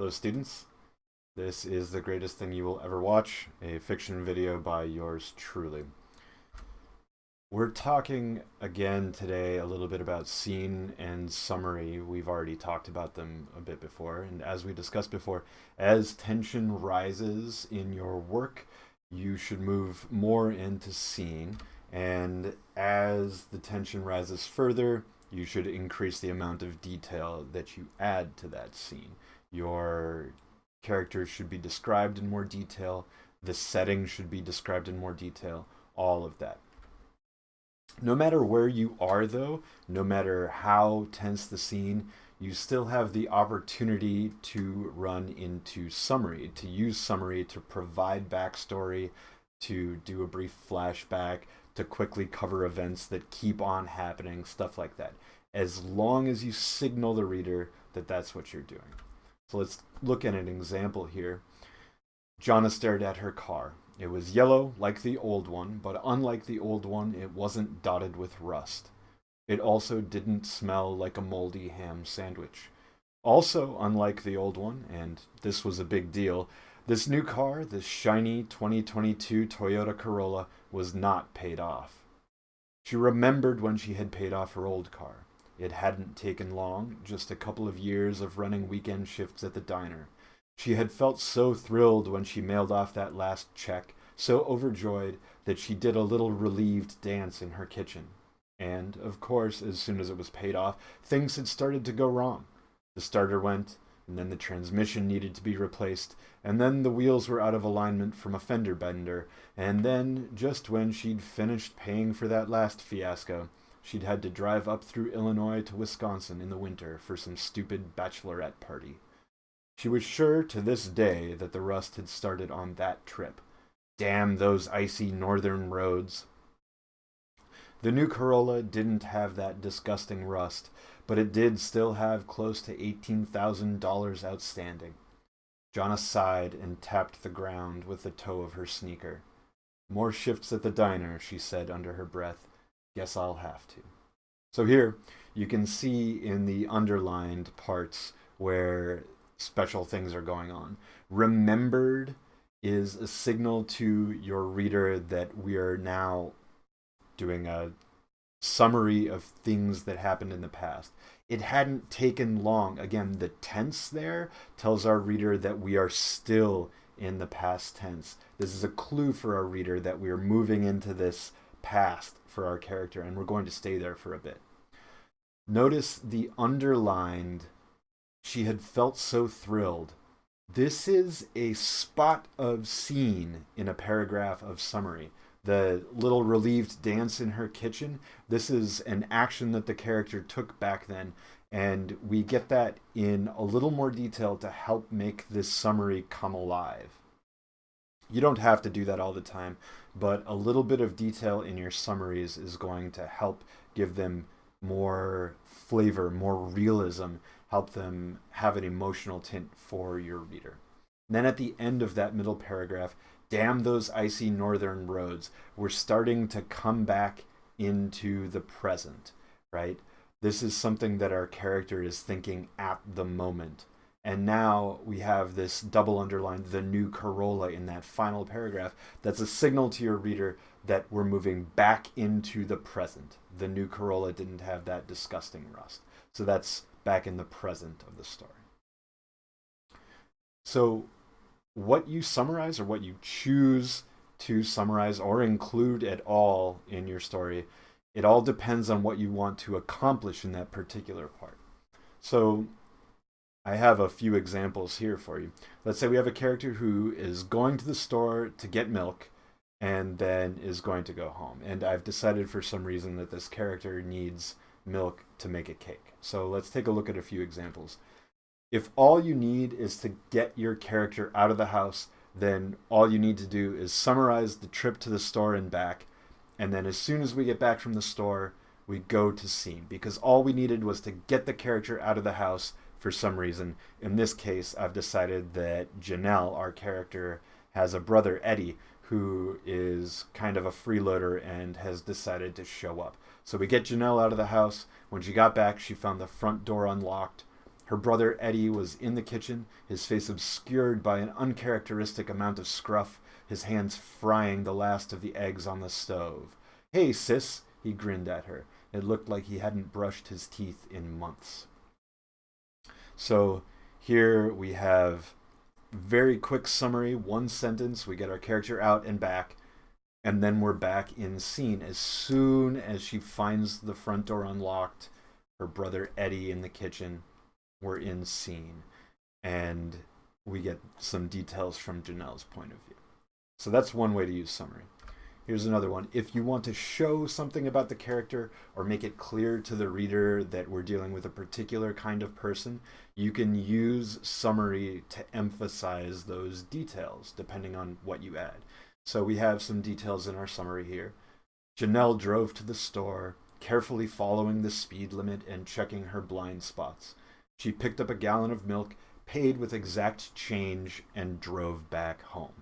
Hello students, this is the greatest thing you will ever watch, a fiction video by yours truly. We're talking again today a little bit about scene and summary. We've already talked about them a bit before, and as we discussed before, as tension rises in your work, you should move more into scene, and as the tension rises further, you should increase the amount of detail that you add to that scene. Your characters should be described in more detail. The setting should be described in more detail. All of that. No matter where you are, though, no matter how tense the scene, you still have the opportunity to run into summary, to use summary to provide backstory, to do a brief flashback, to quickly cover events that keep on happening, stuff like that. As long as you signal the reader that that's what you're doing. So let's look at an example here. Jonna stared at her car. It was yellow like the old one, but unlike the old one, it wasn't dotted with rust. It also didn't smell like a moldy ham sandwich. Also, unlike the old one, and this was a big deal, this new car, this shiny 2022 Toyota Corolla, was not paid off. She remembered when she had paid off her old car. It hadn't taken long, just a couple of years of running weekend shifts at the diner. She had felt so thrilled when she mailed off that last check, so overjoyed that she did a little relieved dance in her kitchen. And, of course, as soon as it was paid off, things had started to go wrong. The starter went, and then the transmission needed to be replaced, and then the wheels were out of alignment from a fender bender, and then, just when she'd finished paying for that last fiasco, she'd had to drive up through Illinois to Wisconsin in the winter for some stupid bachelorette party. She was sure to this day that the rust had started on that trip. Damn those icy northern roads. The new Corolla didn't have that disgusting rust, but it did still have close to $18,000 outstanding. Jonna sighed and tapped the ground with the toe of her sneaker. More shifts at the diner, she said under her breath. Guess I'll have to. So here you can see in the underlined parts where special things are going on. Remembered is a signal to your reader that we are now doing a summary of things that happened in the past. It hadn't taken long. Again, the tense there tells our reader that we are still in the past tense. This is a clue for our reader that we are moving into this past for our character, and we're going to stay there for a bit. Notice the underlined, she had felt so thrilled. This is a spot of scene in a paragraph of summary. The little relieved dance in her kitchen, this is an action that the character took back then, and we get that in a little more detail to help make this summary come alive. You don't have to do that all the time, but a little bit of detail in your summaries is going to help give them more flavor, more realism, help them have an emotional tint for your reader. Then at the end of that middle paragraph, damn those icy northern roads. We're starting to come back into the present, right? This is something that our character is thinking at the moment. And now we have this double underlined, the new Corolla in that final paragraph. That's a signal to your reader that we're moving back into the present. The new Corolla didn't have that disgusting rust. So that's back in the present of the story. So what you summarize or what you choose to summarize or include at all in your story, it all depends on what you want to accomplish in that particular part. So I have a few examples here for you. Let's say we have a character who is going to the store to get milk and then is going to go home. And I've decided for some reason that this character needs milk to make a cake. So let's take a look at a few examples. If all you need is to get your character out of the house, then all you need to do is summarize the trip to the store and back. And then as soon as we get back from the store, we go to scene because all we needed was to get the character out of the house for some reason. In this case, I've decided that Janelle, our character, has a brother, Eddie, who is kind of a freeloader and has decided to show up. So we get Janelle out of the house. When she got back, she found the front door unlocked. Her brother Eddie was in the kitchen, his face obscured by an uncharacteristic amount of scruff, his hands frying the last of the eggs on the stove. Hey, sis, he grinned at her. It looked like he hadn't brushed his teeth in months. So here we have very quick summary, one sentence. We get our character out and back, and then we're back in scene. As soon as she finds the front door unlocked, her brother Eddie in the kitchen, we're in scene. And we get some details from Janelle's point of view. So that's one way to use summary. Here's another one. If you want to show something about the character or make it clear to the reader that we're dealing with a particular kind of person, you can use summary to emphasize those details depending on what you add. So we have some details in our summary here. Janelle drove to the store, carefully following the speed limit and checking her blind spots. She picked up a gallon of milk, paid with exact change, and drove back home.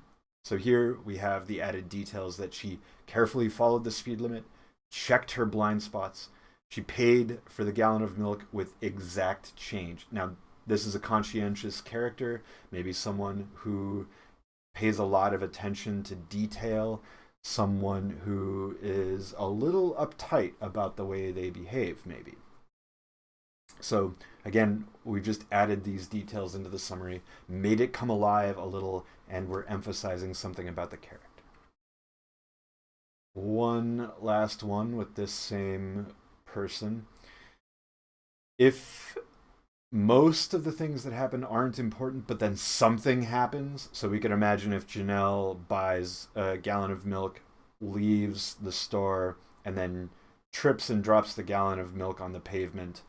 So here we have the added details that she carefully followed the speed limit, checked her blind spots, she paid for the gallon of milk with exact change. Now, this is a conscientious character, maybe someone who pays a lot of attention to detail, someone who is a little uptight about the way they behave, maybe. So again, we've just added these details into the summary, made it come alive a little, and we're emphasizing something about the character. One last one with this same person. If most of the things that happen aren't important, but then something happens, so we can imagine if Janelle buys a gallon of milk, leaves the store, and then trips and drops the gallon of milk on the pavement,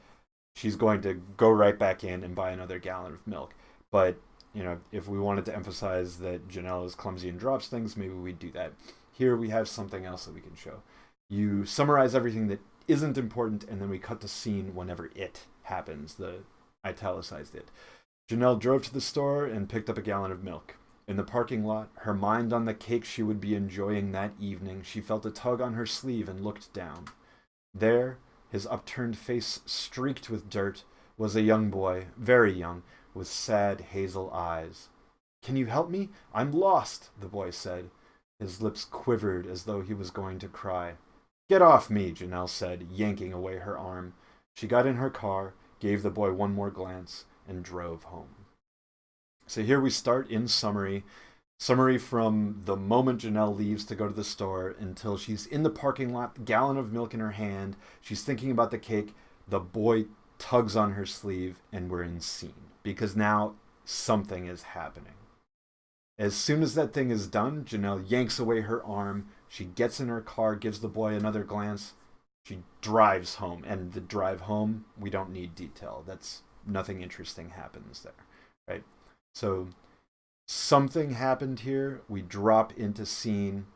she's going to go right back in and buy another gallon of milk. But, you know, if we wanted to emphasize that Janelle is clumsy and drops things, maybe we'd do that. Here we have something else that we can show. You summarize everything that isn't important, and then we cut the scene whenever it happens, the italicized it. Janelle drove to the store and picked up a gallon of milk. In the parking lot, her mind on the cake she would be enjoying that evening, she felt a tug on her sleeve and looked down. There, his upturned face streaked with dirt, was a young boy, very young, with sad hazel eyes. Can you help me? I'm lost, the boy said. His lips quivered as though he was going to cry. Get off me, Janelle said, yanking away her arm. She got in her car, gave the boy one more glance, and drove home. So here we start in summary Summary from the moment Janelle leaves to go to the store until she's in the parking lot, gallon of milk in her hand. She's thinking about the cake. The boy tugs on her sleeve, and we're in scene because now something is happening. As soon as that thing is done, Janelle yanks away her arm. She gets in her car, gives the boy another glance. She drives home, and the drive home, we don't need detail. That's nothing interesting happens there, right? So something happened here. We drop into scene.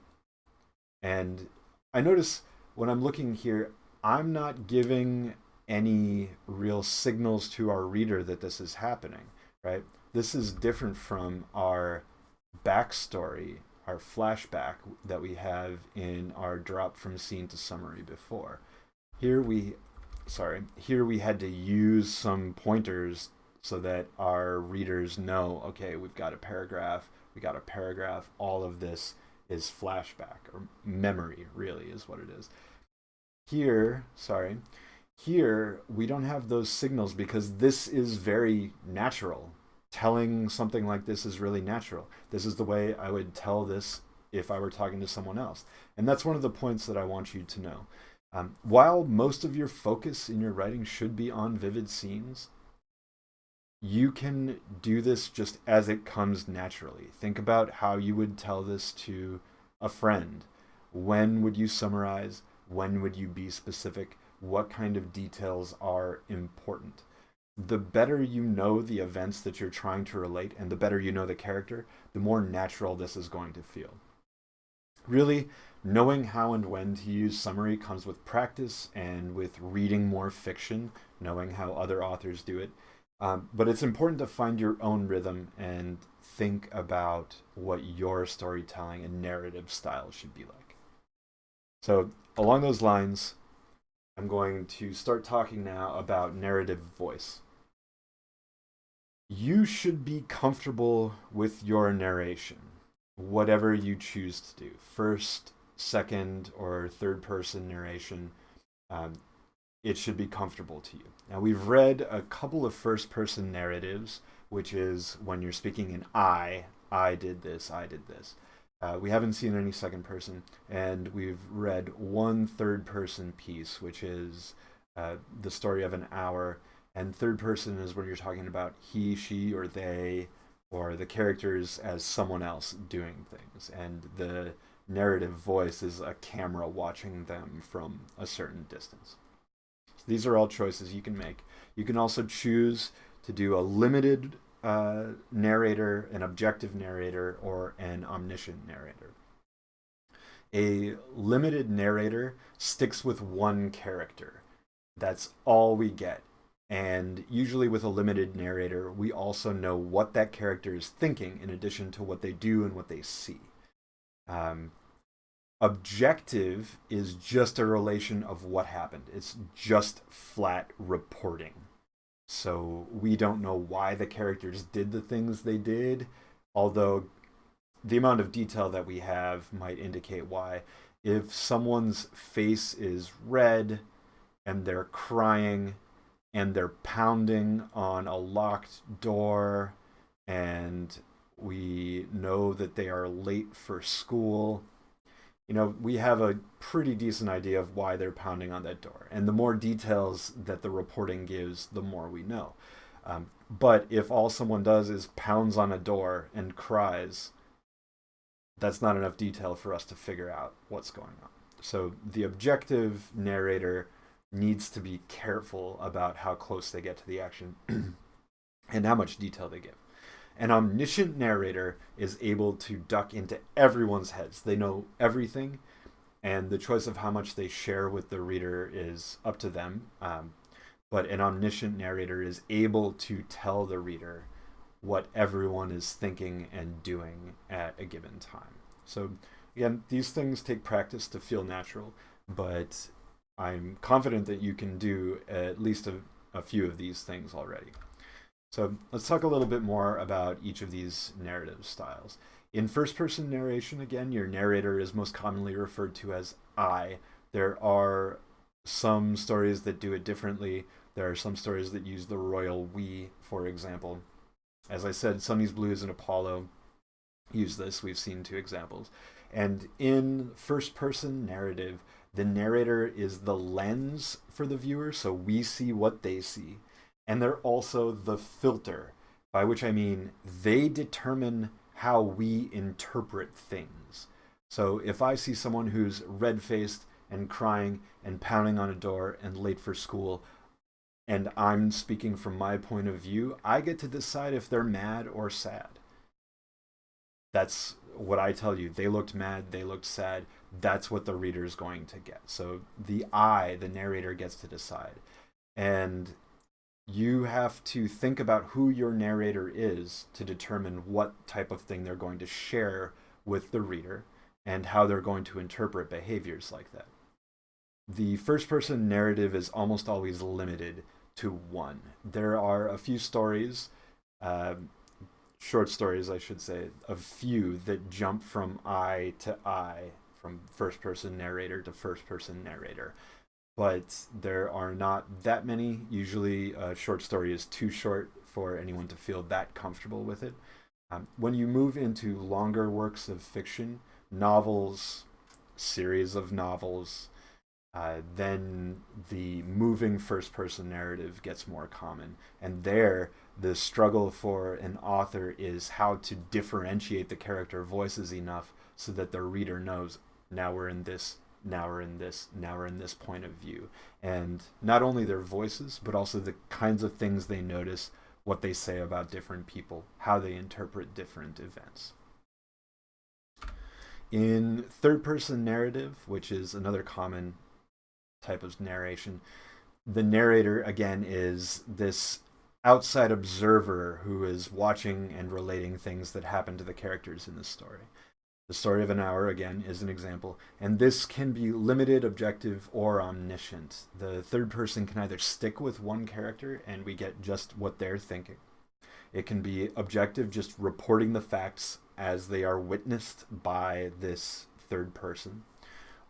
And I notice when I'm looking here, I'm not giving any real signals to our reader that this is happening, right? This is different from our backstory, our flashback that we have in our drop from scene to summary before. Here we, sorry, here we had to use some pointers so that our readers know, okay, we've got a paragraph, we got a paragraph, all of this is flashback or memory really is what it is. Here, sorry, here we don't have those signals because this is very natural. Telling something like this is really natural. This is the way I would tell this if I were talking to someone else. And that's one of the points that I want you to know. Um, while most of your focus in your writing should be on vivid scenes, you can do this just as it comes naturally. Think about how you would tell this to a friend. When would you summarize? When would you be specific? What kind of details are important? The better you know the events that you're trying to relate and the better you know the character, the more natural this is going to feel. Really, knowing how and when to use summary comes with practice and with reading more fiction, knowing how other authors do it. Um, but it's important to find your own rhythm and think about what your storytelling and narrative style should be like. So, along those lines, I'm going to start talking now about narrative voice. you should be comfortable with your narration, whatever you choose to do. First, second, or third person narration, um, it should be comfortable to you. Now, we've read a couple of first person narratives, which is when you're speaking in I, I did this, I did this. Uh, we haven't seen any second person, and we've read one third person piece, which is uh, the story of an hour. And third person is when you're talking about he, she, or they, or the characters as someone else doing things. And the narrative voice is a camera watching them from a certain distance. So these are all choices you can make. You can also choose to do a limited uh, narrator, an objective narrator, or an omniscient narrator. A limited narrator sticks with one character. That's all we get. And usually with a limited narrator, we also know what that character is thinking in addition to what they do and what they see. Um, objective is just a relation of what happened. It's just flat reporting. So we don't know why the characters did the things they did, although the amount of detail that we have might indicate why. If someone's face is red and they're crying and they're pounding on a locked door and we know that they are late for school you know, we have a pretty decent idea of why they're pounding on that door. And the more details that the reporting gives, the more we know. Um, but if all someone does is pounds on a door and cries, that's not enough detail for us to figure out what's going on. So the objective narrator needs to be careful about how close they get to the action and how much detail they give. An omniscient narrator is able to duck into everyone's heads. They know everything, and the choice of how much they share with the reader is up to them. Um, but an omniscient narrator is able to tell the reader what everyone is thinking and doing at a given time. So, again, these things take practice to feel natural, but I'm confident that you can do at least a, a few of these things already. So let's talk a little bit more about each of these narrative styles. In first person narration, again, your narrator is most commonly referred to as I. There are some stories that do it differently. There are some stories that use the royal we, for example. As I said, Sonny's Blues and Apollo use this. We've seen two examples. And in first person narrative, the narrator is the lens for the viewer, so we see what they see and they're also the filter, by which I mean they determine how we interpret things. So if I see someone who's red faced and crying and pounding on a door and late for school, and I'm speaking from my point of view, I get to decide if they're mad or sad. That's what I tell you. They looked mad, they looked sad. That's what the reader is going to get. So the I, the narrator, gets to decide. And you have to think about who your narrator is to determine what type of thing they're going to share with the reader and how they're going to interpret behaviors like that. The first person narrative is almost always limited to one. There are a few stories, uh, short stories, I should say, a few that jump from I to I, from first person narrator to first person narrator but there are not that many. Usually, a short story is too short for anyone to feel that comfortable with it. Um, when you move into longer works of fiction, novels, series of novels, uh, then the moving first person narrative gets more common. And there, the struggle for an author is how to differentiate the character voices enough so that the reader knows now we're in this now we're in this now we're in this point of view. And not only their voices but also the kinds of things they notice what they say about different people how they interpret different events. In third person narrative which is another common type of narration the narrator again is this outside observer who is watching and relating things that happen to the characters in the story the story of an hour, again, is an example. And this can be limited, objective, or omniscient. The third person can either stick with one character and we get just what they're thinking. It can be objective, just reporting the facts as they are witnessed by this third person.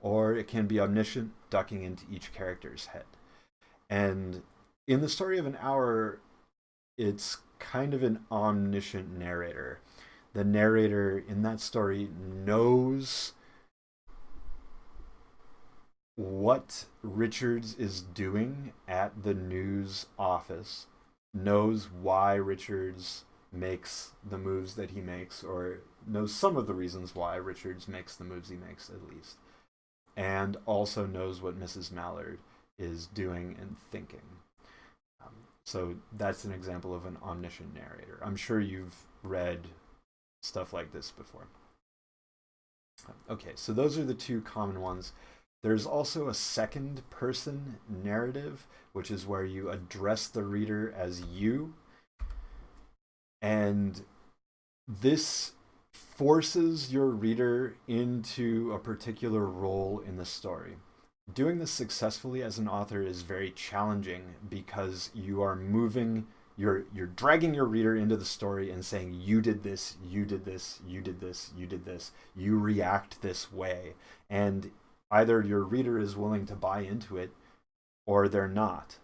Or it can be omniscient, ducking into each character's head. And in the story of an hour, it's kind of an omniscient narrator. The narrator in that story knows what Richards is doing at the news office, knows why Richards makes the moves that he makes, or knows some of the reasons why Richards makes the moves he makes, at least, and also knows what Mrs. Mallard is doing and thinking. Um, so that's an example of an omniscient narrator. I'm sure you've read stuff like this before. Okay, so those are the two common ones. There's also a second person narrative, which is where you address the reader as you. And this forces your reader into a particular role in the story. Doing this successfully as an author is very challenging because you are moving you're you're dragging your reader into the story and saying you did this you did this you did this you did this you react this way and either your reader is willing to buy into it or they're not.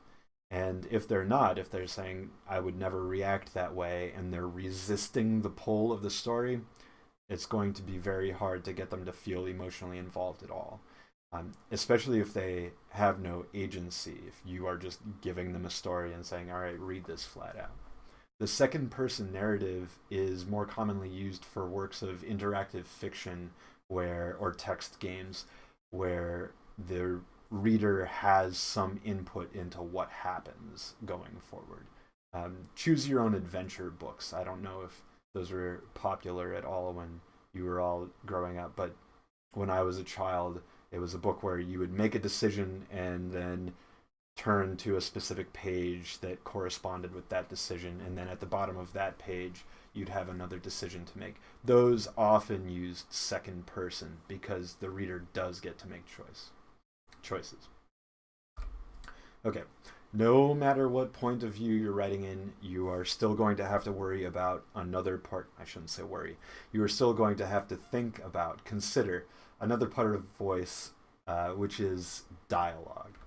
And if they're not, if they're saying, I would never react that way, and they're resisting the pull of the story, it's going to be very hard to get them to feel emotionally involved at all. Um, especially if they have no agency, if you are just giving them a story and saying, all right, read this flat out. The second person narrative is more commonly used for works of interactive fiction where or text games where the reader has some input into what happens going forward. Um, choose your own adventure books. I don't know if those were popular at all when you were all growing up, but when I was a child, it was a book where you would make a decision and then turn to a specific page that corresponded with that decision, and then at the bottom of that page, you'd have another decision to make. Those often used second person because the reader does get to make choice choices. Okay, no matter what point of view you're writing in, you are still going to have to worry about another part. I shouldn't say worry. You are still going to have to think about, consider another part of voice, uh, which is dialogue.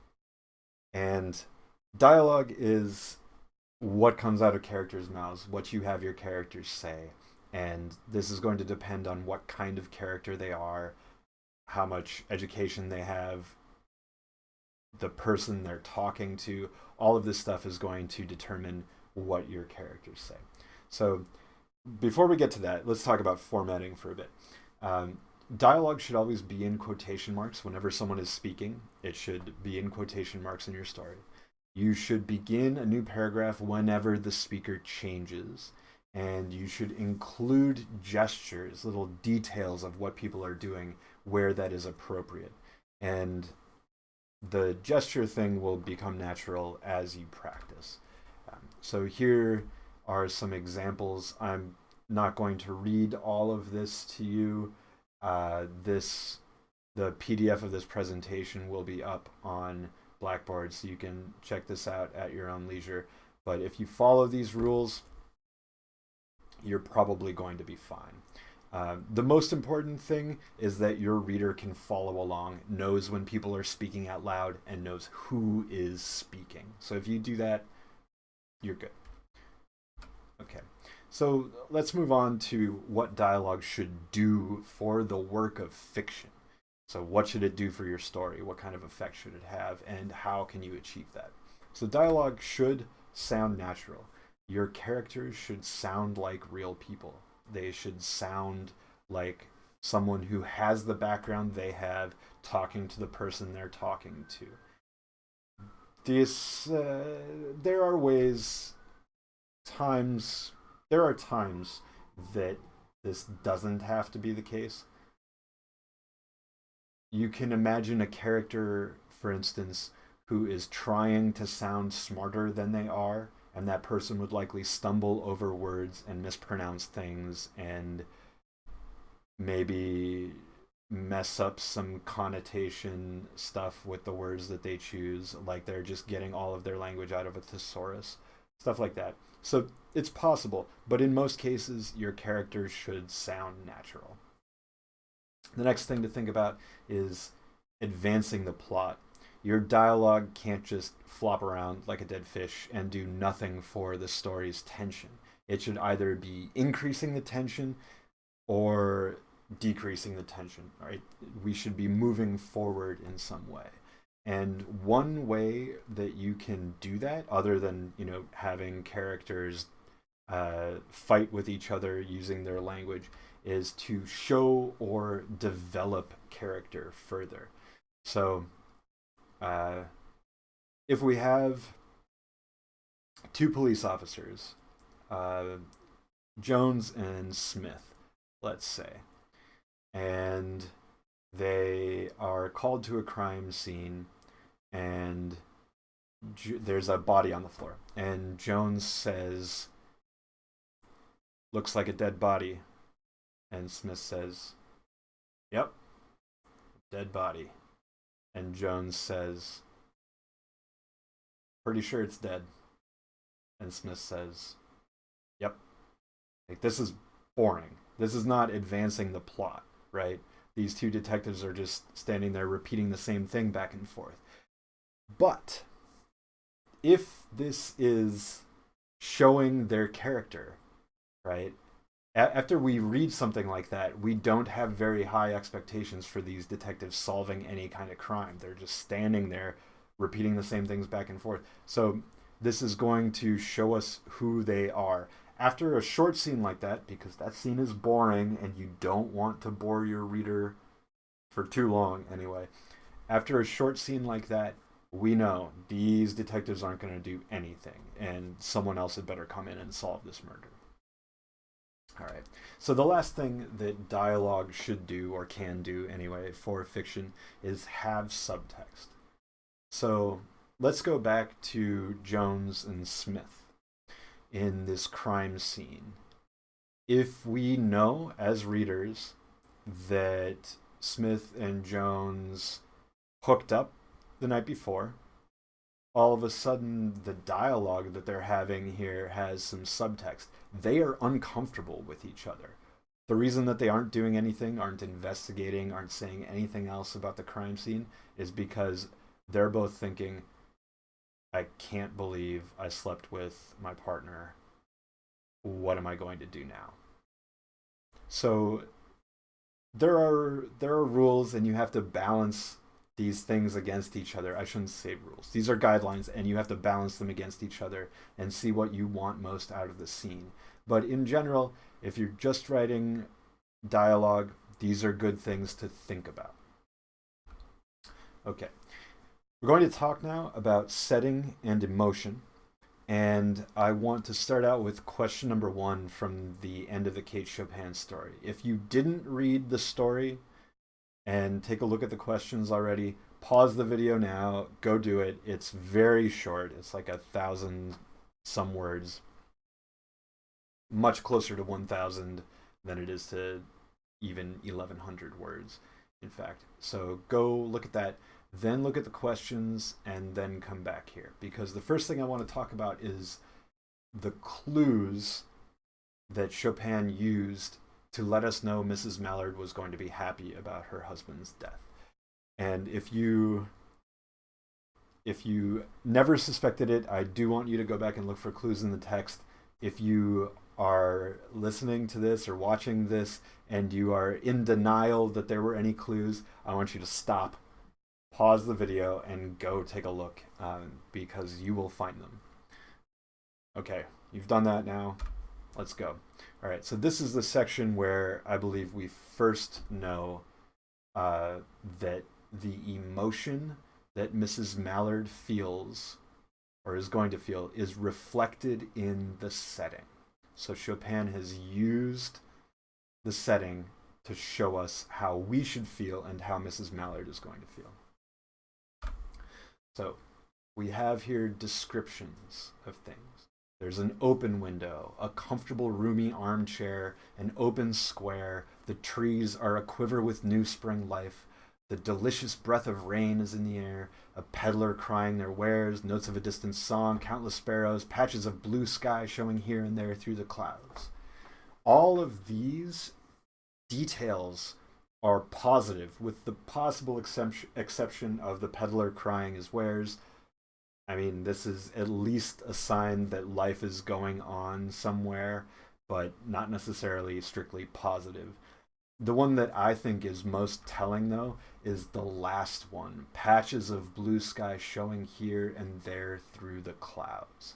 And dialogue is what comes out of characters' mouths, what you have your characters say. And this is going to depend on what kind of character they are, how much education they have, the person they're talking to. All of this stuff is going to determine what your characters say. So before we get to that, let's talk about formatting for a bit. Um, dialogue should always be in quotation marks whenever someone is speaking. It should be in quotation marks in your story. You should begin a new paragraph whenever the speaker changes. And you should include gestures, little details of what people are doing where that is appropriate. And the gesture thing will become natural as you practice. Um, so here are some examples. I'm not going to read all of this to you. Uh, this, the PDF of this presentation will be up on Blackboard, so you can check this out at your own leisure. But if you follow these rules, you're probably going to be fine. Uh, the most important thing is that your reader can follow along, knows when people are speaking out loud, and knows who is speaking. So if you do that, you're good. Okay, so let's move on to what dialogue should do for the work of fiction. So what should it do for your story? What kind of effect should it have? And how can you achieve that? So dialogue should sound natural. Your characters should sound like real people. They should sound like someone who has the background they have talking to the person they're talking to. This, uh, there are ways, times, there are times that this doesn't have to be the case you can imagine a character, for instance, who is trying to sound smarter than they are, and that person would likely stumble over words and mispronounce things and maybe mess up some connotation stuff with the words that they choose, like they're just getting all of their language out of a thesaurus, stuff like that. So it's possible, but in most cases, your characters should sound natural. The next thing to think about is advancing the plot. Your dialogue can't just flop around like a dead fish and do nothing for the story's tension. It should either be increasing the tension or decreasing the tension, right? We should be moving forward in some way. And one way that you can do that, other than, you know, having characters uh, fight with each other using their language, is to show or develop character further. So, uh, if we have two police officers, uh, Jones and Smith, let's say, and they are called to a crime scene and there's a body on the floor. And jones says looks like a dead body. And smith says yep dead body. And jones says pretty sure it's dead. And smith says yep. Like this is boring. This is not advancing the plot right? These two detectives are just standing there repeating the same thing back and forth. But if this is showing their character, right? after we read something like that, we don't have very high expectations for these detectives solving any kind of crime. They're just standing there repeating the same things back and forth. So this is going to show us who they are after a short scene like that, because that scene is boring and you don't want to bore your reader for too long anyway, after a short scene like that, we know these detectives aren't going to do anything and someone else had better come in and solve this murder. All right. So the last thing that dialogue should do or can do anyway for fiction is have subtext. So let's go back to Jones and Smith in this crime scene. If we know as readers that Smith and Jones hooked up the night before, all of a sudden the dialogue that they're having here has some subtext. They are uncomfortable with each other. The reason that they aren't doing anything, aren't investigating, aren't saying anything else about the crime scene is because they're both thinking, I can't believe I slept with my partner. What am I going to do now? So there are there are rules and you have to balance these things against each other. I shouldn't say rules. These are guidelines and you have to balance them against each other and see what you want most out of the scene. But in general, if you're just writing dialogue, these are good things to think about. Okay. We're going to talk now about setting and emotion. And I want to start out with question number one from the end of the Kate Chopin story. If you didn't read the story and take a look at the questions already, pause the video now, go do it. It's very short. It's like a thousand some words, much closer to 1,000 than it is to even 1,100 words, in fact. So go look at that then look at the questions, and then come back here. Because the first thing I want to talk about is the clues that Chopin used to let us know Mrs. Mallard was going to be happy about her husband's death. And if you if you never suspected it, I do want you to go back and look for clues in the text. If you are listening to this or watching this and you are in denial that there were any clues, I want you to stop pause the video and go take a look um, because you will find them. Okay, you've done that now. Let's go. All right, so this is the section where I believe we first know uh, that the emotion that Mrs. Mallard feels or is going to feel is reflected in the setting. So Chopin has used the setting to show us how we should feel and how Mrs. Mallard is going to feel. So we have here descriptions of things. There's an open window, a comfortable roomy armchair, an open square. The trees are a quiver with new spring life. The delicious breath of rain is in the air, a peddler crying their wares, notes of a distant song, countless sparrows, patches of blue sky showing here and there through the clouds. All of these details are positive, with the possible exception of the peddler crying his wares. I mean, this is at least a sign that life is going on somewhere, but not necessarily strictly positive. The one that I think is most telling, though, is the last one patches of blue sky showing here and there through the clouds.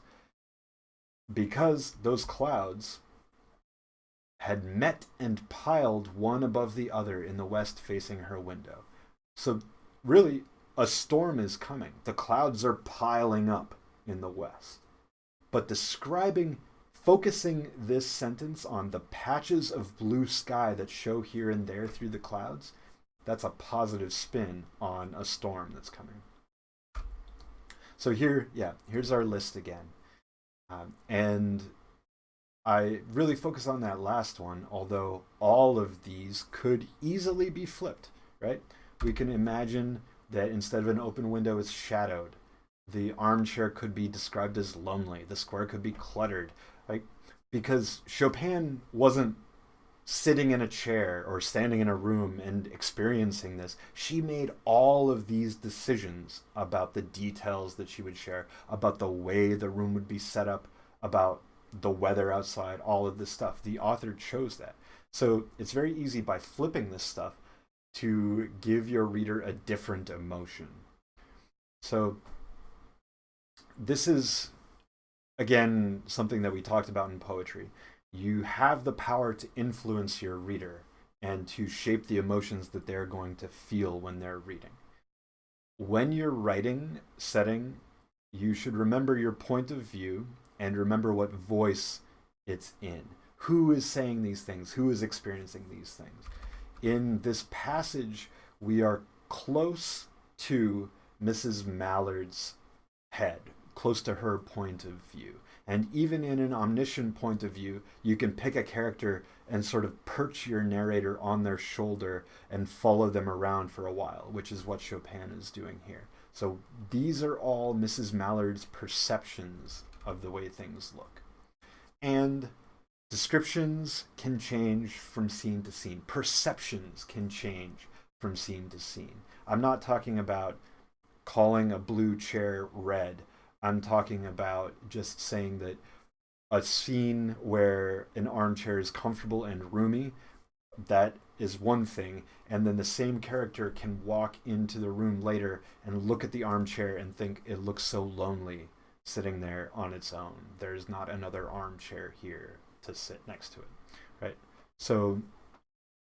Because those clouds had met and piled one above the other in the west facing her window. So, really, a storm is coming. The clouds are piling up in the west. But describing, focusing this sentence on the patches of blue sky that show here and there through the clouds, that's a positive spin on a storm that's coming. So here, yeah, here's our list again. Um, and I really focus on that last one, although all of these could easily be flipped, right? We can imagine that instead of an open window, it's shadowed. The armchair could be described as lonely. The square could be cluttered, right? Because Chopin wasn't sitting in a chair or standing in a room and experiencing this. She made all of these decisions about the details that she would share, about the way the room would be set up, about the weather outside, all of this stuff. The author chose that. So it's very easy by flipping this stuff to give your reader a different emotion. So this is, again, something that we talked about in poetry. You have the power to influence your reader and to shape the emotions that they're going to feel when they're reading. When you're writing setting, you should remember your point of view and remember what voice it's in. Who is saying these things? Who is experiencing these things? In this passage, we are close to Mrs. Mallard's head, close to her point of view. And even in an omniscient point of view, you can pick a character and sort of perch your narrator on their shoulder and follow them around for a while, which is what Chopin is doing here. So these are all Mrs. Mallard's perceptions of the way things look. And descriptions can change from scene to scene. Perceptions can change from scene to scene. I'm not talking about calling a blue chair red. I'm talking about just saying that a scene where an armchair is comfortable and roomy, that is one thing. And then the same character can walk into the room later and look at the armchair and think it looks so lonely sitting there on its own. There's not another armchair here to sit next to it, right? So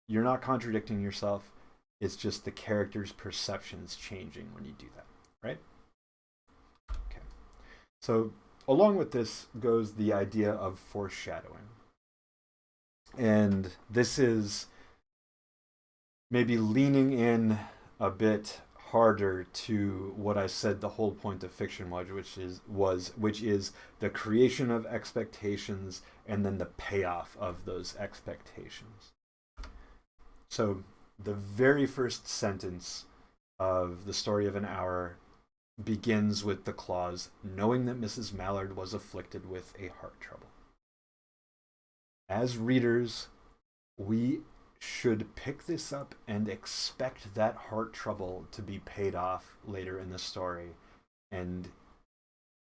you're not contradicting yourself. It's just the character's perceptions changing when you do that, right? Okay. So along with this goes the idea of foreshadowing. And this is maybe leaning in a bit harder to what I said the whole point of fiction was, which is was which is the creation of expectations and then the payoff of those expectations. So the very first sentence of the story of an hour begins with the clause, knowing that Mrs. Mallard was afflicted with a heart trouble. As readers, we should pick this up and expect that heart trouble to be paid off later in the story. And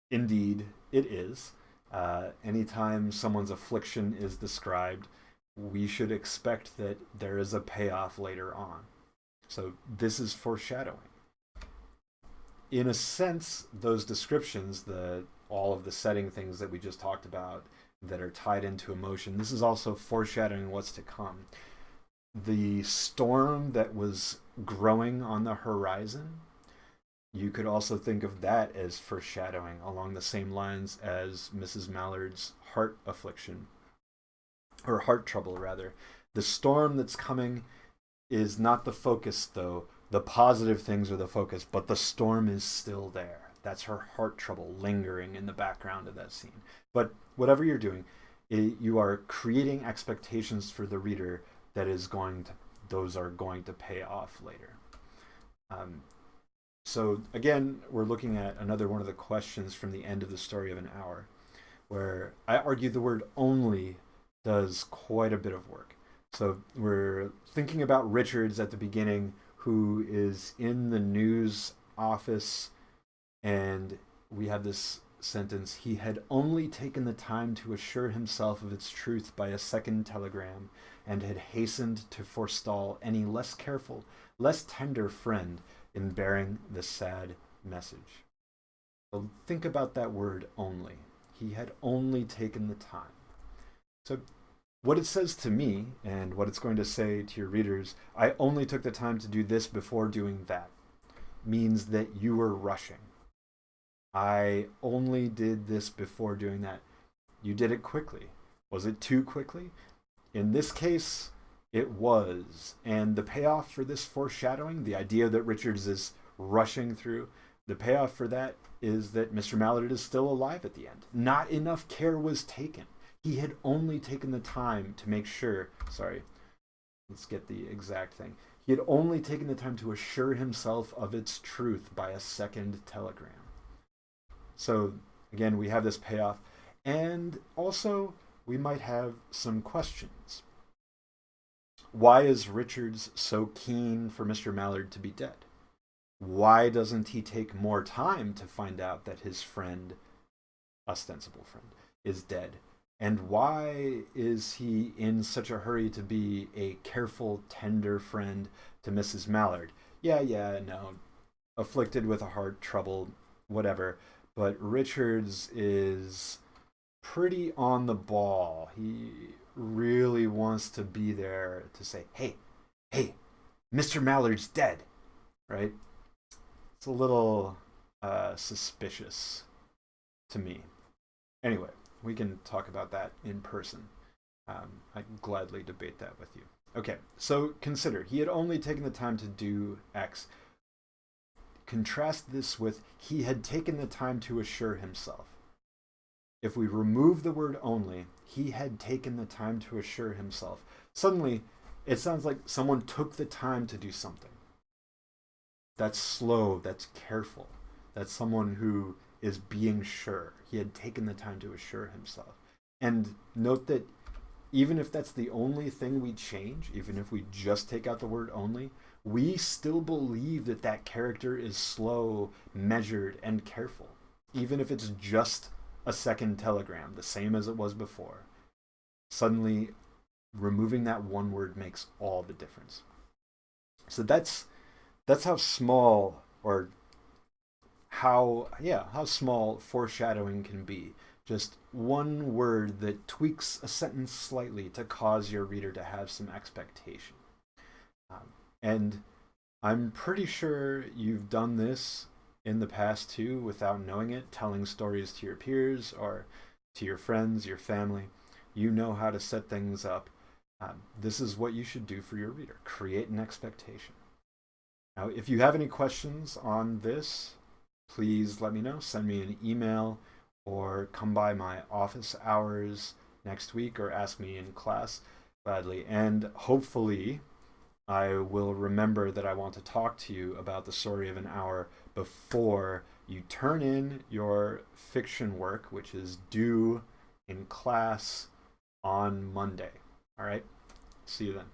indeed, it is. Uh, anytime someone's affliction is described, we should expect that there is a payoff later on. So this is foreshadowing. In a sense, those descriptions, the all of the setting things that we just talked about that are tied into emotion, this is also foreshadowing what's to come the storm that was growing on the horizon, you could also think of that as foreshadowing along the same lines as Mrs. Mallard's heart affliction, or heart trouble, rather. The storm that's coming is not the focus, though. The positive things are the focus, but the storm is still there. That's her heart trouble lingering in the background of that scene. But whatever you're doing, it, you are creating expectations for the reader that is going to those are going to pay off later. Um, so again, we're looking at another one of the questions from the end of the story of an hour, where I argue the word only does quite a bit of work. So we're thinking about Richards at the beginning, who is in the news office, and we have this sentence he had only taken the time to assure himself of its truth by a second telegram, and had hastened to forestall any less careful, less tender friend in bearing the sad message. So think about that word only. He had only taken the time. So what it says to me and what it's going to say to your readers, I only took the time to do this before doing that, means that you were rushing. I only did this before doing that. You did it quickly. Was it too quickly? In this case, it was. And the payoff for this foreshadowing, the idea that Richards is rushing through, the payoff for that is that Mr. Mallard is still alive at the end. Not enough care was taken. He had only taken the time to make sure, sorry, let's get the exact thing. He had only taken the time to assure himself of its truth by a second telegram. So again, we have this payoff. And also, we might have some questions. Why is Richards so keen for Mr. Mallard to be dead? Why doesn't he take more time to find out that his friend, ostensible friend, is dead? And why is he in such a hurry to be a careful, tender friend to Mrs. Mallard? Yeah, yeah, no. Afflicted with a heart trouble, whatever. But Richards is pretty on the ball. He really wants to be there to say, hey, hey, Mr. Mallard's dead, right? It's a little uh, suspicious to me. Anyway, we can talk about that in person. Um, I gladly debate that with you. Okay, so consider he had only taken the time to do X. Contrast this with he had taken the time to assure himself. If we remove the word only, he had taken the time to assure himself. Suddenly, it sounds like someone took the time to do something. That's slow, that's careful. That's someone who is being sure. He had taken the time to assure himself. And note that even if that's the only thing we change, even if we just take out the word only, we still believe that that character is slow, measured, and careful, even if it's just a second telegram, the same as it was before. Suddenly, removing that one word makes all the difference. So that's that's how small or how yeah how small foreshadowing can be just one word that tweaks a sentence slightly to cause your reader to have some expectation um, and i'm pretty sure you've done this in the past too without knowing it telling stories to your peers or to your friends your family you know how to set things up um, this is what you should do for your reader create an expectation now if you have any questions on this please let me know. Send me an email or come by my office hours next week or ask me in class gladly. And hopefully, I will remember that I want to talk to you about the story of an hour before you turn in your fiction work, which is due in class on Monday. All right? See you then.